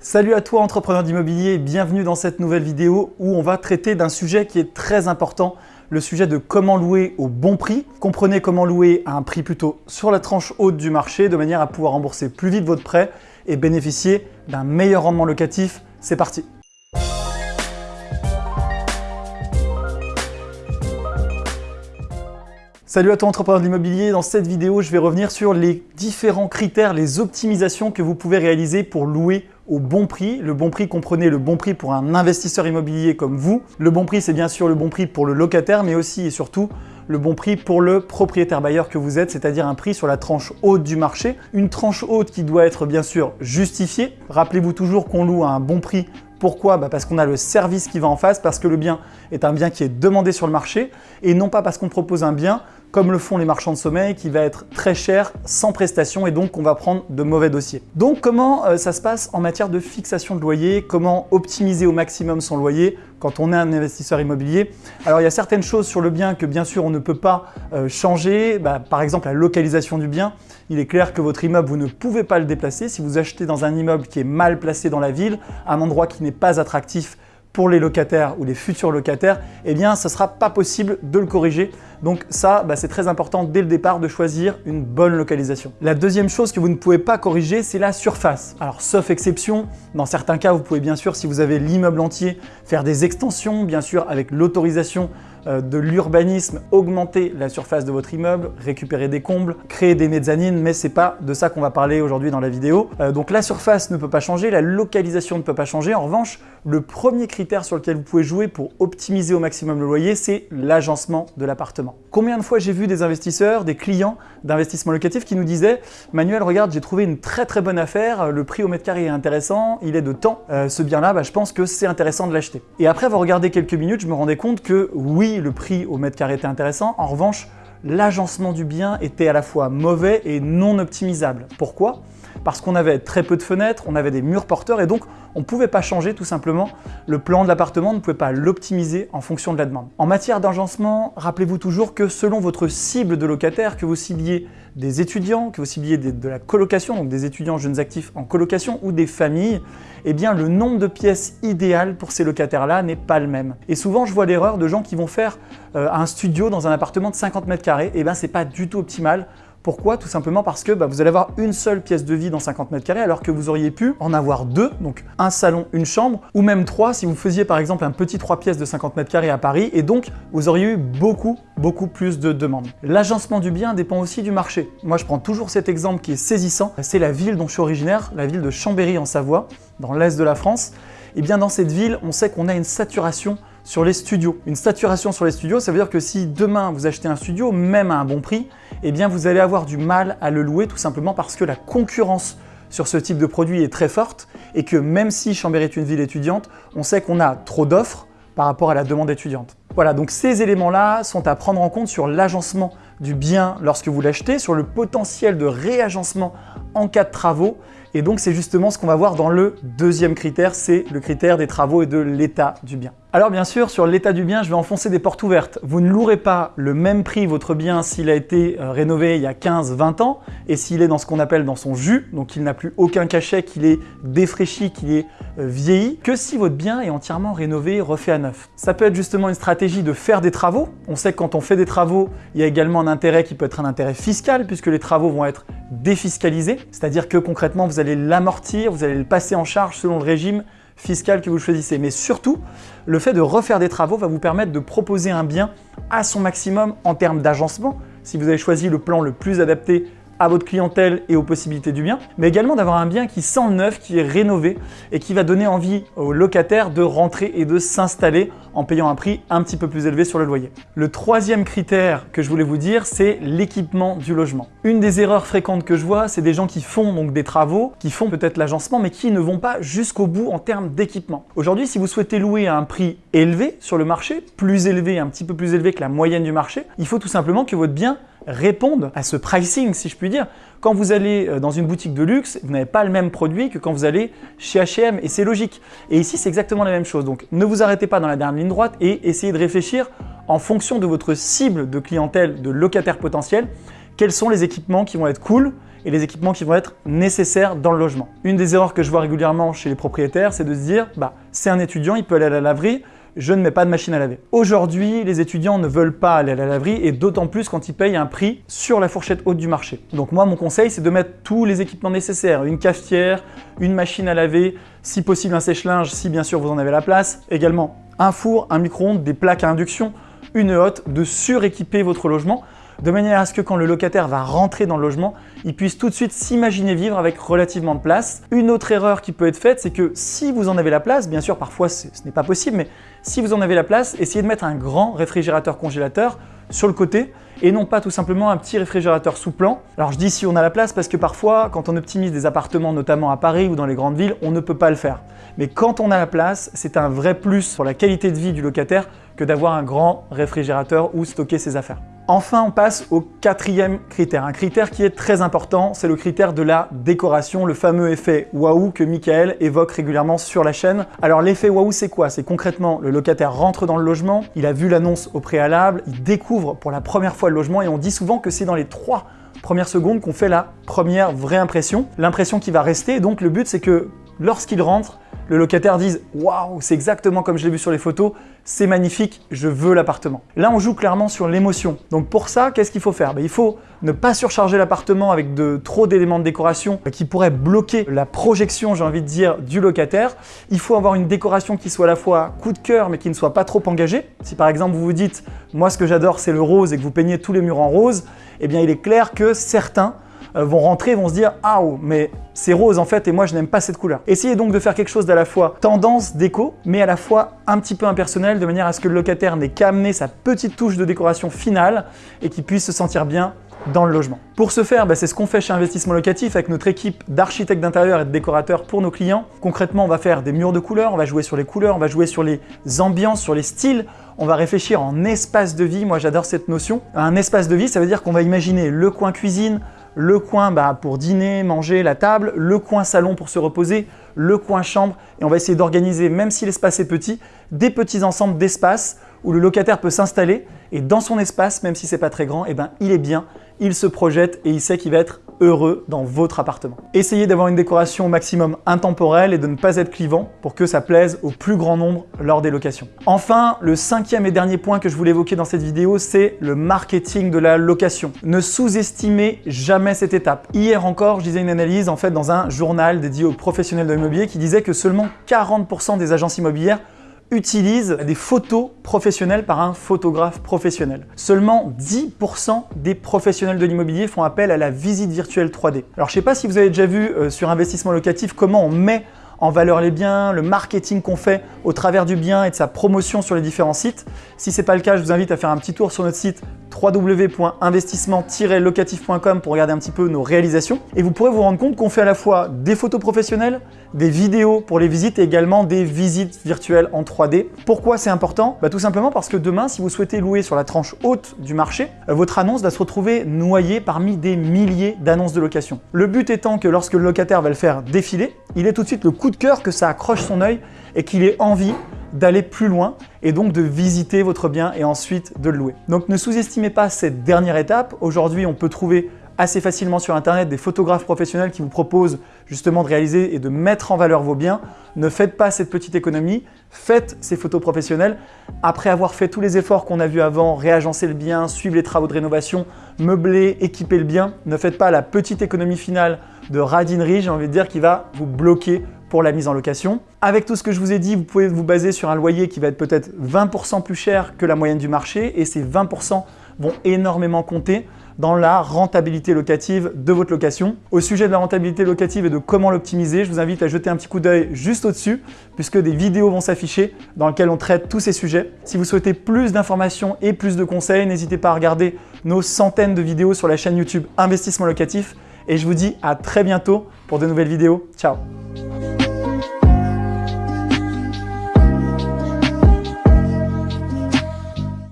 Salut à toi entrepreneur d'immobilier, bienvenue dans cette nouvelle vidéo où on va traiter d'un sujet qui est très important, le sujet de comment louer au bon prix. Comprenez comment louer à un prix plutôt sur la tranche haute du marché de manière à pouvoir rembourser plus vite votre prêt et bénéficier d'un meilleur rendement locatif. C'est parti Salut à toi entrepreneur de l'immobilier, dans cette vidéo je vais revenir sur les différents critères, les optimisations que vous pouvez réaliser pour louer au bon prix. Le bon prix, comprenez le bon prix pour un investisseur immobilier comme vous. Le bon prix, c'est bien sûr le bon prix pour le locataire, mais aussi et surtout le bon prix pour le propriétaire bailleur que vous êtes, c'est-à-dire un prix sur la tranche haute du marché. Une tranche haute qui doit être bien sûr justifiée. Rappelez-vous toujours qu'on loue à un bon prix pourquoi bah, Parce qu'on a le service qui va en face, parce que le bien est un bien qui est demandé sur le marché et non pas parce qu'on propose un bien comme le font les marchands de sommeil, qui va être très cher, sans prestation et donc on va prendre de mauvais dossiers. Donc comment euh, ça se passe en matière de fixation de loyer? Comment optimiser au maximum son loyer? Quand on est un investisseur immobilier Alors il y a certaines choses sur le bien que bien sûr on ne peut pas euh, changer, bah, par exemple la localisation du bien. Il est clair que votre immeuble, vous ne pouvez pas le déplacer. Si vous achetez dans un immeuble qui est mal placé dans la ville, un endroit qui n'est pas attractif pour les locataires ou les futurs locataires, eh bien ce sera pas possible de le corriger. Donc ça, bah, c'est très important dès le départ de choisir une bonne localisation. La deuxième chose que vous ne pouvez pas corriger, c'est la surface. Alors sauf exception, dans certains cas, vous pouvez bien sûr, si vous avez l'immeuble entier, faire des extensions, bien sûr avec l'autorisation de l'urbanisme, augmenter la surface de votre immeuble, récupérer des combles, créer des mezzanines, mais c'est pas de ça qu'on va parler aujourd'hui dans la vidéo. Euh, donc la surface ne peut pas changer, la localisation ne peut pas changer. En revanche, le premier critère sur lequel vous pouvez jouer pour optimiser au maximum le loyer, c'est l'agencement de l'appartement. Combien de fois j'ai vu des investisseurs, des clients d'investissement locatif qui nous disaient « Manuel, regarde, j'ai trouvé une très très bonne affaire, le prix au mètre carré est intéressant, il est de temps, euh, ce bien-là, bah, je pense que c'est intéressant de l'acheter. » Et après avoir regardé quelques minutes, je me rendais compte que oui, le prix au mètre carré était intéressant, en revanche, l'agencement du bien était à la fois mauvais et non optimisable. Pourquoi? Parce qu'on avait très peu de fenêtres, on avait des murs porteurs et donc on ne pouvait pas changer tout simplement le plan de l'appartement, on ne pouvait pas l'optimiser en fonction de la demande. En matière d'agencement, rappelez-vous toujours que selon votre cible de locataire, que vous cibliez des étudiants, que vous cibliez de la colocation, donc des étudiants jeunes actifs en colocation ou des familles, eh bien le nombre de pièces idéales pour ces locataires-là n'est pas le même. Et souvent, je vois l'erreur de gens qui vont faire euh, un studio dans un appartement de 50 mètres carrés, et eh bien c'est pas du tout optimal pourquoi Tout simplement parce que bah, vous allez avoir une seule pièce de vie dans 50 mètres carrés alors que vous auriez pu en avoir deux, donc un salon, une chambre, ou même trois si vous faisiez par exemple un petit trois pièces de 50 mètres carrés à Paris et donc vous auriez eu beaucoup, beaucoup plus de demandes. L'agencement du bien dépend aussi du marché. Moi je prends toujours cet exemple qui est saisissant, c'est la ville dont je suis originaire, la ville de Chambéry en Savoie, dans l'est de la France. Et eh bien dans cette ville, on sait qu'on a une saturation sur les studios. Une saturation sur les studios, ça veut dire que si demain vous achetez un studio, même à un bon prix, eh bien vous allez avoir du mal à le louer tout simplement parce que la concurrence sur ce type de produit est très forte et que même si Chambéry est une ville étudiante, on sait qu'on a trop d'offres par rapport à la demande étudiante. Voilà, donc ces éléments-là sont à prendre en compte sur l'agencement du bien lorsque vous l'achetez, sur le potentiel de réagencement en cas de travaux et donc c'est justement ce qu'on va voir dans le deuxième critère, c'est le critère des travaux et de l'état du bien. Alors bien sûr, sur l'état du bien, je vais enfoncer des portes ouvertes. Vous ne louerez pas le même prix votre bien s'il a été euh, rénové il y a 15-20 ans et s'il est dans ce qu'on appelle dans son jus, donc il n'a plus aucun cachet, qu'il est défraîchi, qu'il est euh, vieilli, que si votre bien est entièrement rénové, refait à neuf. Ça peut être justement une stratégie de faire des travaux. On sait que quand on fait des travaux, il y a également un intérêt qui peut être un intérêt fiscal puisque les travaux vont être défiscalisés, c'est-à-dire que concrètement vous allez l'amortir, vous allez le passer en charge selon le régime fiscal que vous choisissez. Mais surtout, le fait de refaire des travaux va vous permettre de proposer un bien à son maximum en termes d'agencement. Si vous avez choisi le plan le plus adapté à votre clientèle et aux possibilités du bien, mais également d'avoir un bien qui sent neuf, qui est rénové et qui va donner envie aux locataires de rentrer et de s'installer en payant un prix un petit peu plus élevé sur le loyer. Le troisième critère que je voulais vous dire, c'est l'équipement du logement. Une des erreurs fréquentes que je vois, c'est des gens qui font donc des travaux, qui font peut-être l'agencement, mais qui ne vont pas jusqu'au bout en termes d'équipement. Aujourd'hui, si vous souhaitez louer à un prix élevé sur le marché, plus élevé, un petit peu plus élevé que la moyenne du marché, il faut tout simplement que votre bien répondent à ce pricing, si je puis dire. Quand vous allez euh, dans une boutique de luxe, vous n'avez pas le même produit que quand vous allez chez H&M et c'est logique. Et ici, c'est exactement la même chose. Donc, ne vous arrêtez pas dans la dernière ligne droite et essayez de réfléchir en fonction de votre cible de clientèle, de locataire potentiel, quels sont les équipements qui vont être cool et les équipements qui vont être nécessaires dans le logement. Une des erreurs que je vois régulièrement chez les propriétaires, c'est de se dire bah, c'est un étudiant, il peut aller à la laverie, je ne mets pas de machine à laver. Aujourd'hui, les étudiants ne veulent pas aller à la laverie et d'autant plus quand ils payent un prix sur la fourchette haute du marché. Donc moi, mon conseil, c'est de mettre tous les équipements nécessaires, une cafetière, une machine à laver, si possible un sèche-linge, si bien sûr vous en avez la place, également un four, un micro-ondes, des plaques à induction, une hotte, de suréquiper votre logement de manière à ce que quand le locataire va rentrer dans le logement, il puisse tout de suite s'imaginer vivre avec relativement de place. Une autre erreur qui peut être faite, c'est que si vous en avez la place, bien sûr parfois ce n'est pas possible, mais si vous en avez la place, essayez de mettre un grand réfrigérateur congélateur sur le côté et non pas tout simplement un petit réfrigérateur sous plan. Alors je dis si on a la place parce que parfois, quand on optimise des appartements, notamment à Paris ou dans les grandes villes, on ne peut pas le faire. Mais quand on a la place, c'est un vrai plus pour la qualité de vie du locataire que d'avoir un grand réfrigérateur où stocker ses affaires. Enfin, on passe au quatrième critère, un critère qui est très important, c'est le critère de la décoration, le fameux effet waouh que Michael évoque régulièrement sur la chaîne. Alors l'effet waouh, c'est quoi? C'est concrètement, le locataire rentre dans le logement, il a vu l'annonce au préalable, il découvre pour la première fois le logement et on dit souvent que c'est dans les trois premières secondes qu'on fait la première vraie impression, l'impression qui va rester. Donc le but, c'est que lorsqu'il rentre, le locataire dise « Waouh, c'est exactement comme je l'ai vu sur les photos, c'est magnifique, je veux l'appartement ». Là, on joue clairement sur l'émotion. Donc pour ça, qu'est-ce qu'il faut faire? Ben, Il faut ne pas surcharger l'appartement avec de trop d'éléments de décoration qui pourraient bloquer la projection, j'ai envie de dire, du locataire. Il faut avoir une décoration qui soit à la fois coup de cœur, mais qui ne soit pas trop engagée. Si par exemple, vous vous dites « Moi, ce que j'adore, c'est le rose » et que vous peignez tous les murs en rose, eh bien, il est clair que certains vont rentrer vont se dire « Ah, mais c'est rose en fait et moi je n'aime pas cette couleur ». Essayez donc de faire quelque chose d'à la fois tendance déco, mais à la fois un petit peu impersonnel, de manière à ce que le locataire n'ait qu'à amener sa petite touche de décoration finale et qu'il puisse se sentir bien dans le logement. Pour ce faire, bah, c'est ce qu'on fait chez Investissement Locatif avec notre équipe d'architectes d'intérieur et de décorateurs pour nos clients. Concrètement, on va faire des murs de couleurs, on va jouer sur les couleurs, on va jouer sur les ambiances, sur les styles, on va réfléchir en espace de vie. Moi, j'adore cette notion. Un espace de vie, ça veut dire qu'on va imaginer le coin cuisine, le coin bah, pour dîner, manger, la table, le coin salon pour se reposer, le coin chambre. Et on va essayer d'organiser, même si l'espace est petit, des petits ensembles d'espace où le locataire peut s'installer. Et dans son espace, même si c'est pas très grand, eh ben, il est bien, il se projette et il sait qu'il va être heureux dans votre appartement. Essayez d'avoir une décoration au maximum intemporelle et de ne pas être clivant pour que ça plaise au plus grand nombre lors des locations. Enfin, le cinquième et dernier point que je voulais évoquer dans cette vidéo, c'est le marketing de la location. Ne sous-estimez jamais cette étape. Hier encore, je disais une analyse en fait dans un journal dédié aux professionnels de l'immobilier qui disait que seulement 40% des agences immobilières utilise des photos professionnelles par un photographe professionnel. Seulement 10% des professionnels de l'immobilier font appel à la visite virtuelle 3D. Alors je ne sais pas si vous avez déjà vu euh, sur investissement locatif comment on met en valeur les biens, le marketing qu'on fait au travers du bien et de sa promotion sur les différents sites. Si ce n'est pas le cas, je vous invite à faire un petit tour sur notre site www.investissement-locatif.com pour regarder un petit peu nos réalisations. Et vous pourrez vous rendre compte qu'on fait à la fois des photos professionnelles, des vidéos pour les visites et également des visites virtuelles en 3D. Pourquoi c'est important? Bah, Tout simplement parce que demain, si vous souhaitez louer sur la tranche haute du marché, euh, votre annonce va se retrouver noyée parmi des milliers d'annonces de location. Le but étant que lorsque le locataire va le faire défiler, il est tout de suite le coup de cœur que ça accroche son œil et qu'il ait envie d'aller plus loin et donc de visiter votre bien et ensuite de le louer. Donc ne sous-estimez pas cette dernière étape. Aujourd'hui, on peut trouver assez facilement sur internet des photographes professionnels qui vous proposent justement de réaliser et de mettre en valeur vos biens. Ne faites pas cette petite économie, faites ces photos professionnelles. Après avoir fait tous les efforts qu'on a vus avant, réagencer le bien, suivre les travaux de rénovation, meubler, équiper le bien, ne faites pas la petite économie finale de radinerie, j'ai envie de dire, qui va vous bloquer pour la mise en location. Avec tout ce que je vous ai dit, vous pouvez vous baser sur un loyer qui va être peut-être 20% plus cher que la moyenne du marché et ces 20% vont énormément compter dans la rentabilité locative de votre location. Au sujet de la rentabilité locative et de comment l'optimiser, je vous invite à jeter un petit coup d'œil juste au-dessus puisque des vidéos vont s'afficher dans lesquelles on traite tous ces sujets. Si vous souhaitez plus d'informations et plus de conseils, n'hésitez pas à regarder nos centaines de vidéos sur la chaîne YouTube Investissement Locatif et je vous dis à très bientôt pour de nouvelles vidéos. Ciao